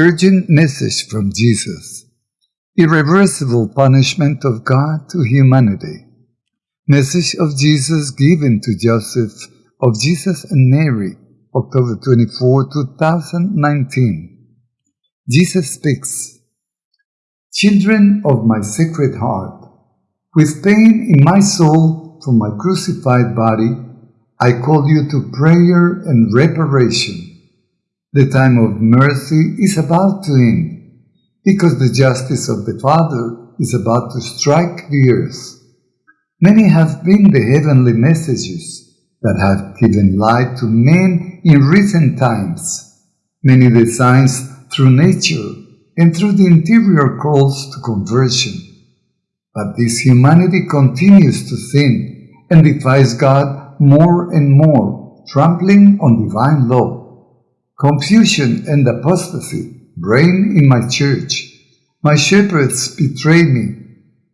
Urgent message from Jesus. Irreversible punishment of God to humanity. Message of Jesus given to Joseph of Jesus and Mary, October 24, 2019. Jesus speaks. Children of my sacred heart, with pain in my soul from my crucified body, I call you to prayer and reparation. The time of mercy is about to end, because the justice of the Father is about to strike the earth. Many have been the heavenly messages that have given light to men in recent times, many the signs through nature and through the interior calls to conversion. But this humanity continues to sin and defies God more and more, trampling on divine law. Confusion and apostasy reign in my church. My shepherds betray me.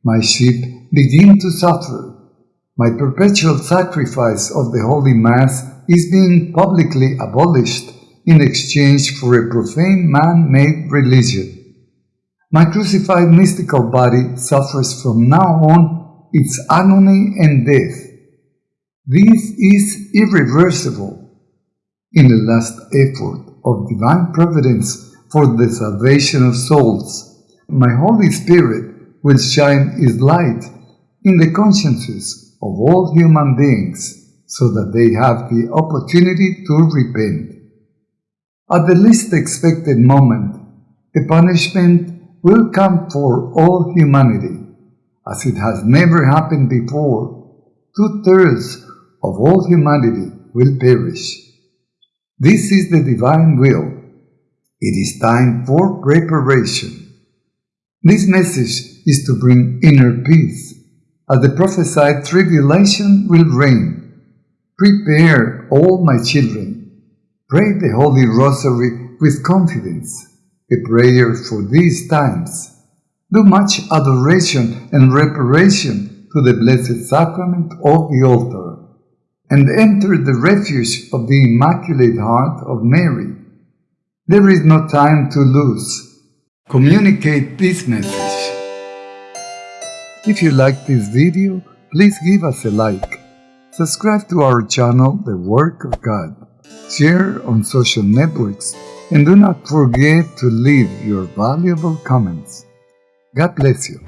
My sheep begin to suffer. My perpetual sacrifice of the Holy Mass is being publicly abolished in exchange for a profane man-made religion. My crucified mystical body suffers from now on its agony and death. This is irreversible in the last effort of divine providence for the salvation of souls, my Holy Spirit will shine His light in the consciences of all human beings so that they have the opportunity to repent. At the least expected moment, the punishment will come for all humanity, as it has never happened before. Two-thirds of all humanity will perish. This is the divine will. It is time for preparation. This message is to bring inner peace, as the prophesied tribulation will reign. Prepare, all my children. Pray the Holy Rosary with confidence, a prayer for these times. Do much adoration and reparation to the Blessed Sacrament of the altar and enter the refuge of the Immaculate Heart of Mary. There is no time to lose. Communicate this message. If you like this video, please give us a like. Subscribe to our channel, The Work of God. Share on social networks and do not forget to leave your valuable comments. God bless you.